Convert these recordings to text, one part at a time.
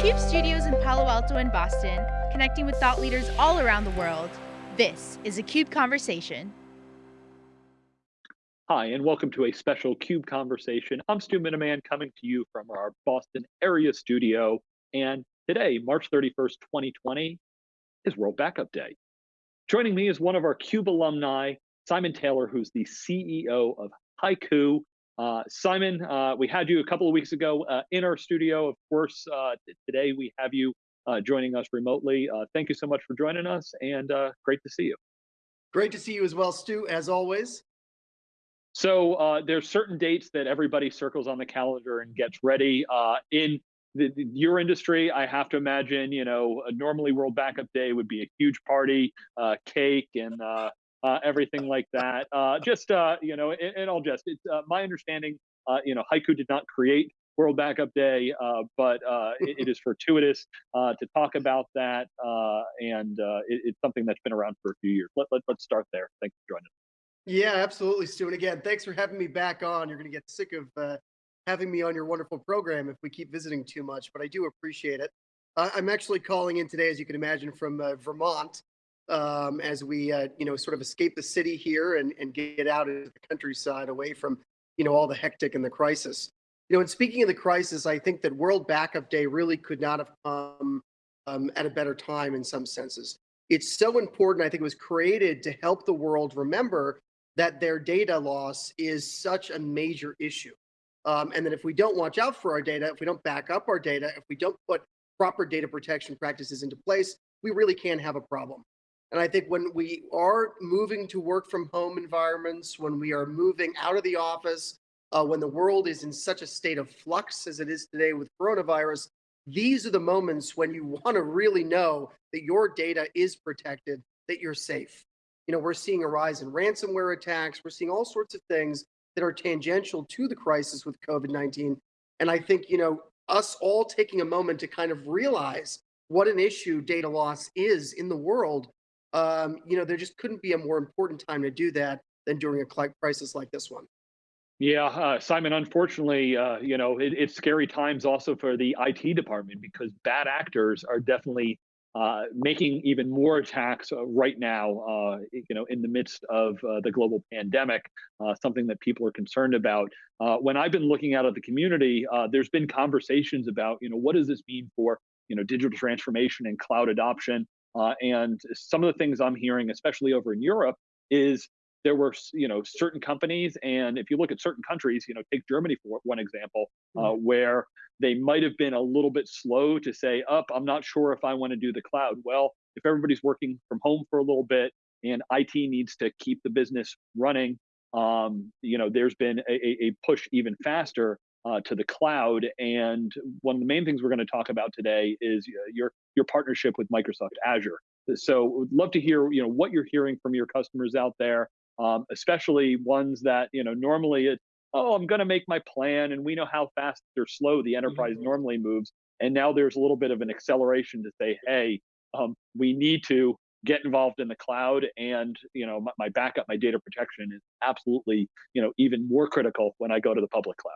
CUBE studios in Palo Alto and Boston, connecting with thought leaders all around the world. This is a CUBE Conversation. Hi, and welcome to a special CUBE Conversation. I'm Stu Miniman coming to you from our Boston area studio. And today, March 31st, 2020, is World Backup Day. Joining me is one of our CUBE alumni, Simon Taylor, who's the CEO of HYCU. Uh, Simon, uh, we had you a couple of weeks ago uh, in our studio. Of course, uh, today we have you uh, joining us remotely. Uh, thank you so much for joining us, and great to see you. Great to see you as well, Stu, as always. So there's certain dates that everybody circles on the calendar and gets ready. in the, the, your industry, I have to imagine, you know, normally World Backup Day would be a huge party, cake, and uh, everything like that. Uh, just uh, you know, and, and I'll just it's uh, my understanding. Uh, you know, HYCU did not create World Backup Day, uh, but it, it is fortuitous to talk about that, and it, it's something that's been around for a few years. Let, let, let's start there. Thanks for joining. Yeah, absolutely, Stu. And again, thanks for having me back on. You're going to get sick of having me on your wonderful program if we keep visiting too much, but I do appreciate it. I'm actually calling in today, as you can imagine, from Vermont um, as we, uh, you know, sort of escape the city here and, and get out into the countryside away from, you know, all the hectic and the crisis. You know, and speaking of the crisis, I think that World Backup Day really could not have come um, at a better time in some senses. It's so important. I think it was created to help the world remember that their data loss is such a major issue. Um, and that if we don't watch out for our data, if we don't back up our data, if we don't put proper data protection practices into place, we really can have a problem. And I think when we are moving to work from home environments, when we are moving out of the office, uh, when the world is in such a state of flux as it is today with coronavirus, these are the moments when you want to really know that your data is protected, that you're safe. You know, we're seeing a rise in ransomware attacks. We're seeing all sorts of things that are tangential to the crisis with COVID-19. And I think, you know, us all taking a moment to kind of realize what an issue data loss is in the world um, you know, there just couldn't be a more important time to do that than during a crisis like this one. Yeah, uh, Simon, unfortunately, uh, you know, it, it's scary times also for the IT department because bad actors are definitely uh, making even more attacks uh, right now, uh, you know, in the midst of uh, the global pandemic, something that people are concerned about. when I've been looking out at the community, there's been conversations about, you know, what does this mean for, you know, digital transformation and cloud adoption? Uh, and some of the things I'm hearing, especially over in Europe, is there were you know certain companies, and if you look at certain countries, you know, take Germany for one example, uh, mm-hmm. where they might have been a little bit slow to say, "Up, I'm not sure if I want to do the cloud." Well, if everybody's working from home for a little bit and IT needs to keep the business running, um, you know, there's been a, a push even faster uh, to the cloud. And one of the main things we're going to talk about today is uh, your your partnership with Microsoft Azure. So, would love to hear you know what you're hearing from your customers out there, um, especially ones that you know normally it oh I'm going to make my plan, and we know how fast or slow the enterprise mm-hmm. normally moves, and now there's a little bit of an acceleration to say hey um, we need to get involved in the cloud and you know my, my, backup my data protection is absolutely you know even more critical when i go to the public cloud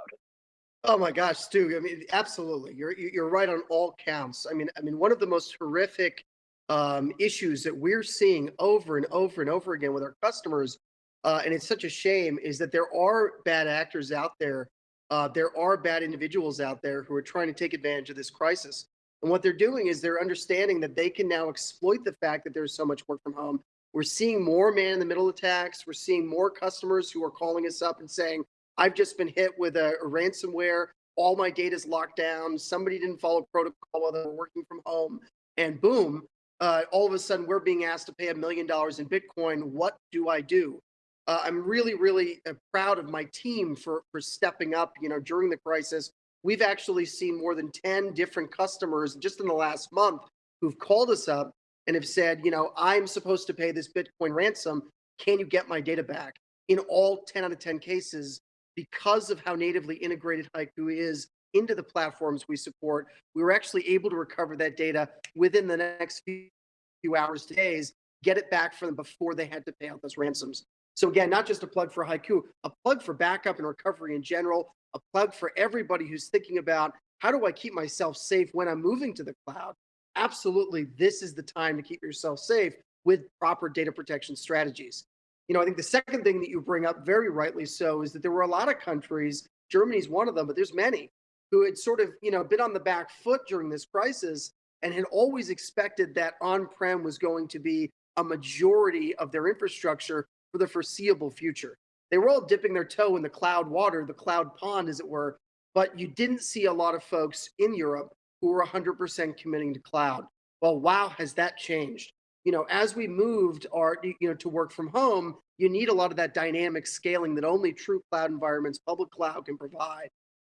Oh my gosh, Stu. I mean, absolutely. You're you're right on all counts. I mean, I mean, one of the most horrific um, issues that we're seeing over and over and over again with our customers, uh, and it's such a shame, is that there are bad actors out there. Uh, there are bad individuals out there who are trying to take advantage of this crisis. And what they're doing is they're understanding that they can now exploit the fact that there's so much work from home. We're seeing more man in the middle attacks. We're seeing more customers who are calling us up and saying, I've just been hit with a, ransomware. All my data is locked down. Somebody didn't follow protocol while they were working from home. And boom, uh, all of a sudden we're being asked to pay a million dollars in Bitcoin. What do I do? Uh, I'm really, really uh, proud of my team for, for stepping up, you know, during the crisis. We've actually seen more than 10 different customers just in the last month who've called us up and have said, you know, I'm supposed to pay this Bitcoin ransom. Can you get my data back? In all 10 out of 10 cases, because of how natively integrated HYCU is into the platforms we support, we were actually able to recover that data within the next few hours to days, get it back from them before they had to pay out those ransoms. So again, not just a plug for HYCU, a plug for backup and recovery in general, a plug for everybody who's thinking about how do I keep myself safe when I'm moving to the cloud? Absolutely, this is the time to keep yourself safe with proper data protection strategies. You know, I think the second thing that you bring up very rightly so is that there were a lot of countries, Germany's one of them, but there's many who had sort of, you know, been on the back foot during this crisis and had always expected that on-prem was going to be a majority of their infrastructure for the foreseeable future. They were all dipping their toe in the cloud water, the cloud pond, as it were, but you didn't see a lot of folks in Europe who were 100% committing to cloud. Well, wow, has that changed? You know, as we moved our, you know, to work from home, you need a lot of that dynamic scaling that only true cloud environments, public cloud can provide.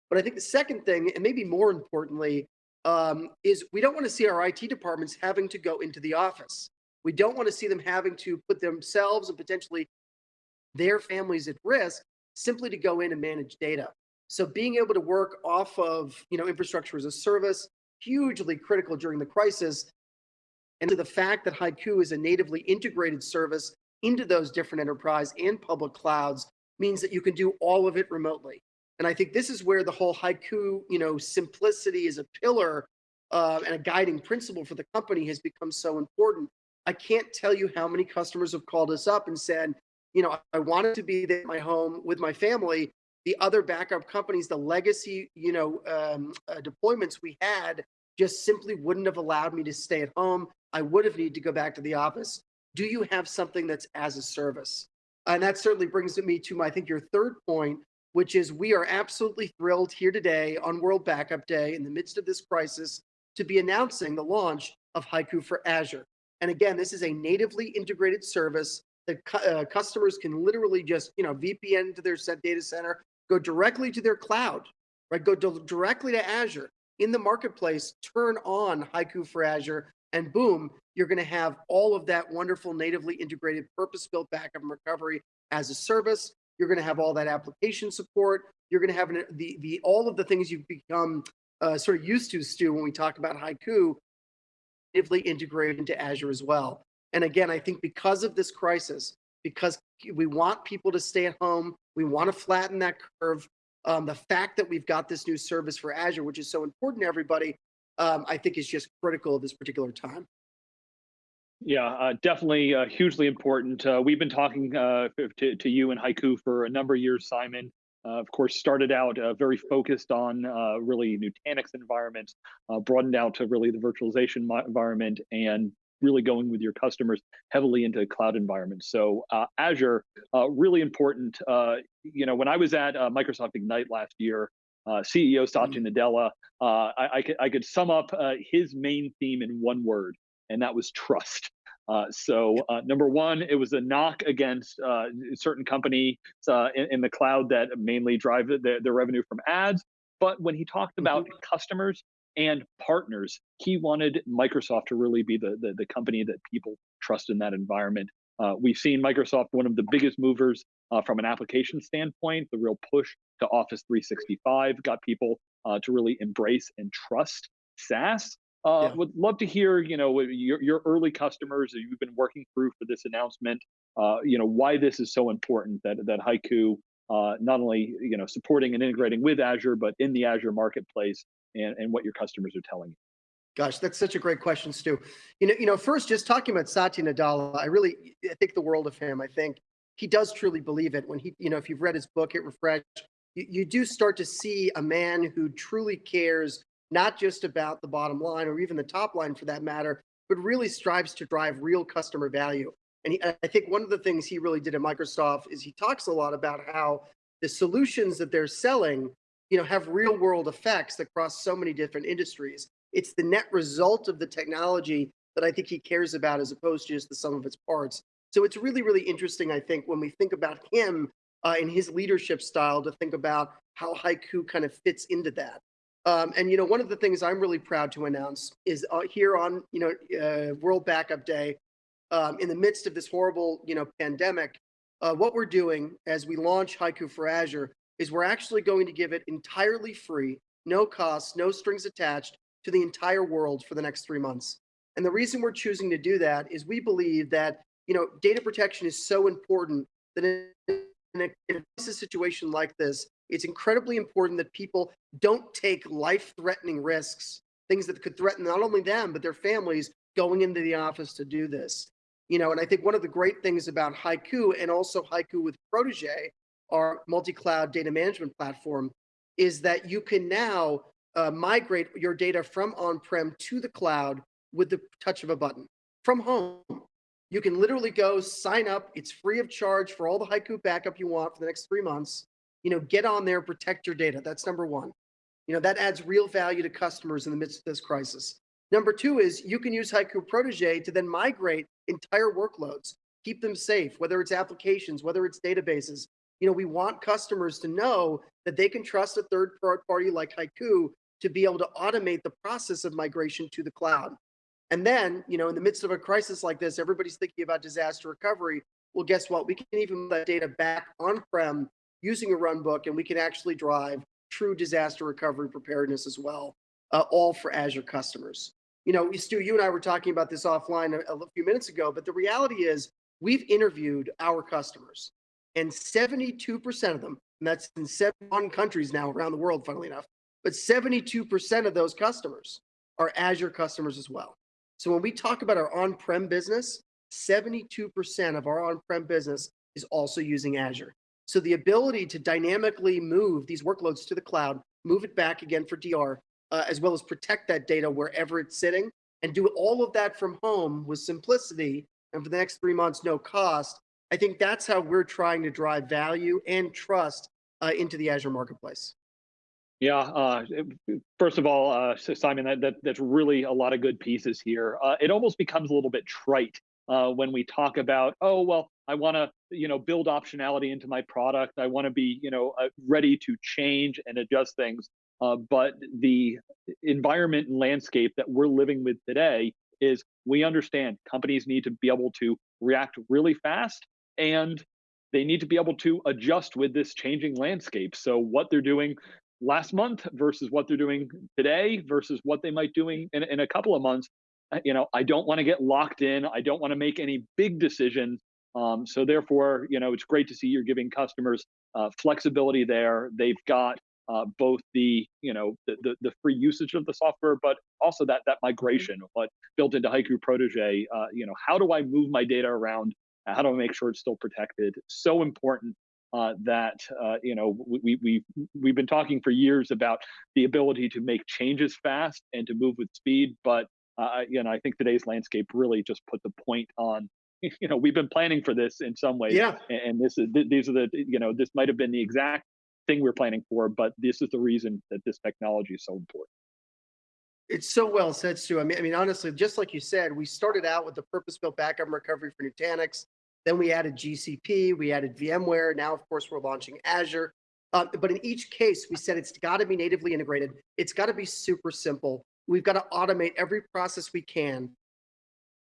But I think the second thing, and maybe more importantly, um, is we don't want to see our IT departments having to go into the office. We don't want to see them having to put themselves and potentially their families at risk simply to go in and manage data. So being able to work off of you know infrastructure as a service, hugely critical during the crisis. And to the fact that HYCU is a natively integrated service into those different enterprise and public clouds means that you can do all of it remotely. And I think this is where the whole HYCU, you know, simplicity is a pillar uh, and a guiding principle for the company has become so important. I can't tell you how many customers have called us up and said, you know, I wanted to be at my home with my family. The other backup companies, the legacy, you know, um, uh, deployments we had just simply wouldn't have allowed me to stay at home. I would have needed to go back to the office. Do you have something that's as a service? And that certainly brings me to my, I think your third point, which is we are absolutely thrilled here today on World Backup Day in the midst of this crisis to be announcing the launch of HYCU for Azure. And again, this is a natively integrated service that uh, customers can literally just, you know, VPN to their set data center, go directly to their cloud, right? Go directly to Azure in the marketplace, turn on HYCU for Azure, and boom, you're going to have all of that wonderful natively integrated purpose-built backup and recovery as a service. You're going to have all that application support. You're going to have an, the the all of the things you've become uh, sort of used to, Stu, when we talk about HYCU, natively integrated into Azure as well. And again, I think because of this crisis, because we want people to stay at home, we want to flatten that curve. Um, the fact that we've got this new service for Azure, which is so important to everybody, um, I think is just critical at this particular time. Yeah, uh, definitely uh, hugely important. Uh, we've been talking uh, to, to you and HYCU for a number of years, Simon. Uh, of course, started out uh, very focused on really Nutanix environments, broadened out to really the virtualization environment, and really going with your customers heavily into cloud environments. So Azure, really important. you know, when I was at Microsoft Ignite last year, CEO Satya mm-hmm. Nadella, I, I, could, I could sum up his main theme in one word, and that was trust. Uh, so uh, number one, it was a knock against uh, certain companies uh, in, in, the cloud that mainly drive the, the revenue from ads. But when he talked about mm-hmm. customers and partners, he wanted Microsoft to really be the, the, the company that people trust in that environment. Uh, we've seen Microsoft, one of the biggest movers uh, from an application standpoint, the real push to Office 365 got people to really embrace and trust SaaS. Uh, yeah. Would love to hear, you know, your, your early customers that you've been working through for this announcement. Uh, you know, why this is so important that that HYCU uh, not only you know supporting and integrating with Azure, but in the Azure marketplace, and and what your customers are telling you. Gosh, that's such a great question, Stu. You know, you know, first just talking about Satya Nadella, I really I think the world of him. I think he does truly believe it. When he, you know, if you've read his book, Hit Refresh, you, you do start to see a man who truly cares not just about the bottom line or even the top line for that matter, but really strives to drive real customer value. And he, I think one of the things he really did at Microsoft is he talks a lot about how the solutions that they're selling, you know, have real world effects across so many different industries. It's the net result of the technology that I think he cares about as opposed to just the sum of its parts. So it's really, really interesting, I think, when we think about him uh, in his leadership style to think about how HYCU kind of fits into that. Um, and you know, one of the things I'm really proud to announce is uh, here on you know uh, World Backup Day, um, in the midst of this horrible you know pandemic, uh, what we're doing as we launch HYCU for Azure is we're actually going to give it entirely free, no cost, no strings attached to the entire world for the next three months. And the reason we're choosing to do that is we believe that you know data protection is so important that in a, in a situation like this, it's incredibly important that people don't take life-threatening risks, things that could threaten not only them, but their families going into the office to do this. You know, and I think one of the great things about HYCU and also HYCU with Protege, our multi-cloud data management platform, is that you can now uh, migrate your data from on-prem to the cloud with the touch of a button from home. You can literally go sign up. It's free of charge for all the HYCU backup you want for the next three months. You know, get on there, protect your data. That's number one. You know, that adds real value to customers in the midst of this crisis. Number two is you can use HYCU Protege to then migrate entire workloads, keep them safe, whether it's applications, whether it's databases. You know, we want customers to know that they can trust a third party like HYCU to be able to automate the process of migration to the cloud. And then, you know, in the midst of a crisis like this, everybody's thinking about disaster recovery. Well, guess what? We can even that data back on-prem using a runbook, and we can actually drive true disaster recovery preparedness as well, uh, all for Azure customers. You know, Stu, you and I were talking about this offline a, a few minutes ago, but the reality is we've interviewed our customers, and 72% of them, and that's in seven countries now around the world, funnily enough, but 72% of those customers are Azure customers as well. So when we talk about our on-prem business, 72% of our on-prem business is also using Azure. So the ability to dynamically move these workloads to the cloud, move it back again for DR, uh, as well as protect that data wherever it's sitting, and do all of that from home with simplicity, and for the next three months, no cost, I think that's how we're trying to drive value and trust uh, into the Azure marketplace. Yeah. Uh, first of all, uh, Simon, that, that, that's really a lot of good pieces here. Uh, it almost becomes a little bit trite uh, when we talk about, oh well, I want to you know build optionality into my product. I want to be you know uh, ready to change and adjust things. Uh, but the environment and landscape that we're living with today is we understand companies need to be able to react really fast and they need to be able to adjust with this changing landscape. So what they're doing last month versus what they're doing today versus what they might doing in, in a couple of months you know i don't want to get locked in. I don't want to make any big decisions. Um, so therefore you know it's great to see you're giving customers uh, flexibility there. They've got uh, both the you know the, the, the free usage of the software but also that that migration what built into HYCU protege uh, you know how do i move my data around? How do i make sure it's still protected? So important uh, that uh, you know we we we've been talking for years about the ability to make changes fast and to move with speed, but uh, you know I think today's landscape really just put the point on. You know we've been planning for this in some ways, yeah. and this is these are the you know this might have been the exact thing we're planning for, but this is the reason that this technology is so important. It's so well said, Stu. I mean, I mean, honestly, just like you said, we started out with the purpose-built backup and recovery for Nutanix. Then we added GCP, we added VMware. Now, of course, we're launching Azure. Uh, but in each case, we said it's got to be natively integrated. It's got to be super simple. We've got to automate every process we can.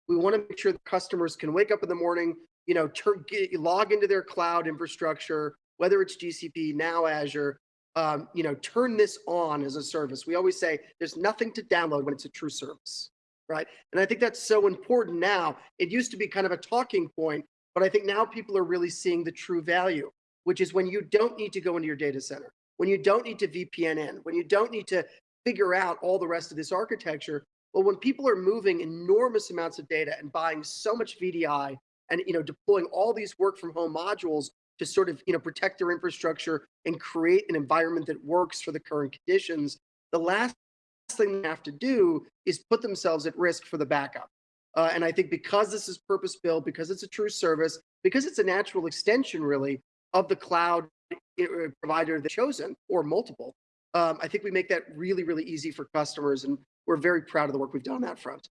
We want to make sure the customers can wake up in the morning, you know, turn, get, log into their cloud infrastructure, whether it's GCP, now Azure, um, you know, turn this on as a service. We always say there's nothing to download when it's a true service, right? And I think that's so important now. It used to be kind of a talking point, but I think now people are really seeing the true value, which is when you don't need to go into your data center, when you don't need to VPN in, when you don't need to figure out all the rest of this architecture. But when people are moving enormous amounts of data and buying so much VDI and you know deploying all these work from home modules to sort of you know protect their infrastructure and create an environment that works for the current conditions, the last thing they have to do is put themselves at risk for the backup. Uh, and I think because this is purpose built, because it's a true service, because it's a natural extension really of the cloud uh, provider that's chosen or multiple, um, I think we make that really, really easy for customers. And we're very proud of the work we've done on that front.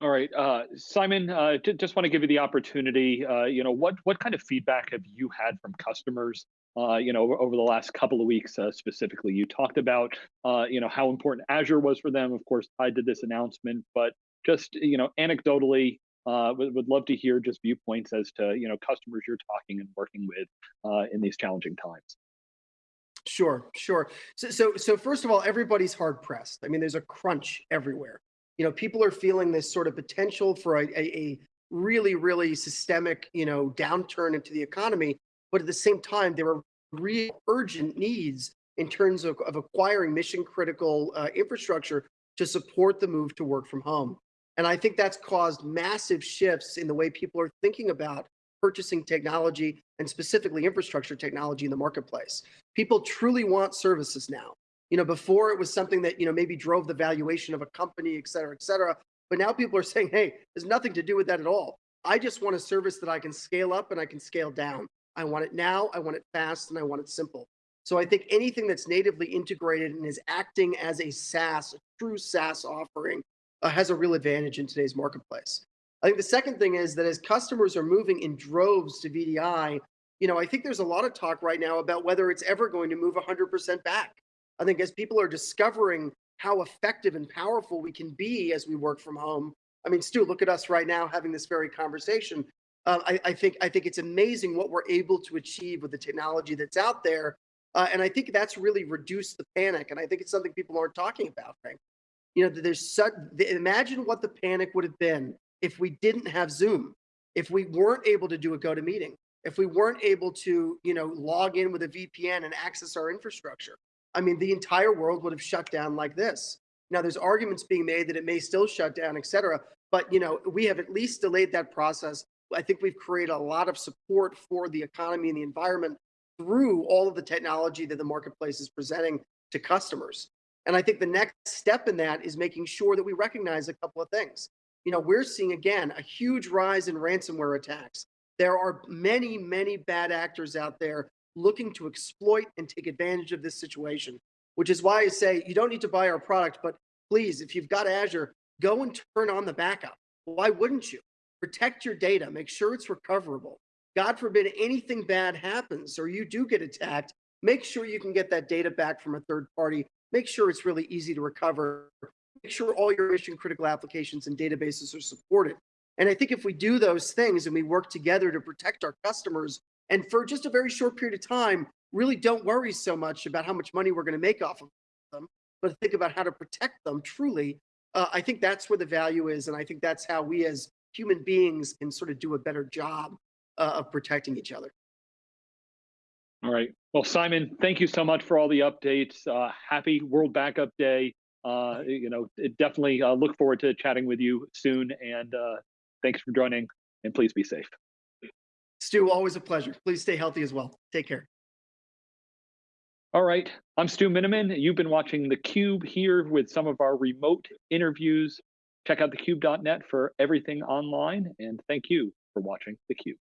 All right, uh, Simon, uh, just want to give you the opportunity. Uh, you know, what what kind of feedback have you had from customers? Uh, you know, over the last couple of weeks, uh, specifically, you talked about, you know, how important Azure was for them, of course, tied to this announcement. But just you know anecdotally uh, would, would love to hear just viewpoints as to you know customers you're talking and working with uh, in these challenging times. Sure sure. So, so so first of all everybody's hard pressed. I mean there's a crunch everywhere. You know people are feeling this sort of potential for a, a, a really really systemic you know downturn into the economy but at the same time there are real urgent needs in terms of, of acquiring mission critical uh, infrastructure to support the move to work from home. And I think that's caused massive shifts in the way people are thinking about purchasing technology and specifically infrastructure technology in the marketplace. People truly want services now. You know, before it was something that, you know, maybe drove the valuation of a company, et cetera, et cetera. But now people are saying, hey, there's nothing to do with that at all. I just want a service that I can scale up and I can scale down. I want it now, I want it fast, and I want it simple. So I think anything that's natively integrated and is acting as a SaaS, a true SaaS offering, uh, has a real advantage in today's marketplace. I think the second thing is that as customers are moving in droves to VDI, you know, I think there's a lot of talk right now about whether it's ever going to move 100% back. I think as people are discovering how effective and powerful we can be as we work from home. I mean, Stu, look at us right now having this very conversation. Uh, I, I, think I think it's amazing what we're able to achieve with the technology that's out there, uh, and I think that's really reduced the panic. And I think it's something people aren't talking about. You know, there's such. Imagine what the panic would have been if we didn't have Zoom, if we weren't able to do a GoToMeeting, if we weren't able to, you know, log in with a VPN and access our infrastructure. I mean, the entire world would have shut down like this. Now, there's arguments being made that it may still shut down, et cetera. But, you know, we have at least delayed that process. I think we've created a lot of support for the economy and the environment through all of the technology that the marketplace is presenting to customers. And I think the next step in that is making sure that we recognize a couple of things. You know, we're seeing again a huge rise in ransomware attacks. There are many, many bad actors out there looking to exploit and take advantage of this situation, which is why I say you don't need to buy our product, but please, if you've got Azure, go and turn on the backup. Why wouldn't you? Protect your data, make sure it's recoverable. God forbid anything bad happens or you do get attacked, make sure you can get that data back from a third party. Make sure it's really easy to recover. Make sure all your mission critical applications and databases are supported. And I think if we do those things and we work together to protect our customers and for just a very short period of time, really don't worry so much about how much money we're going to make off of them, but think about how to protect them truly. Uh, I think that's where the value is. And I think that's how we as human beings can sort of do a better job uh, of protecting each other. All right. Well, Simon, thank you so much for all the updates. Uh, happy World Backup Day. Uh, you know, definitely uh, look forward to chatting with you soon. And uh, thanks for joining. And please be safe. Stu, always a pleasure. Please stay healthy as well. Take care. All right, I'm Stu Miniman. You've been watching theCUBE here with some of our remote interviews. Check out thecube.net for everything online, and thank you for watching theCUBE.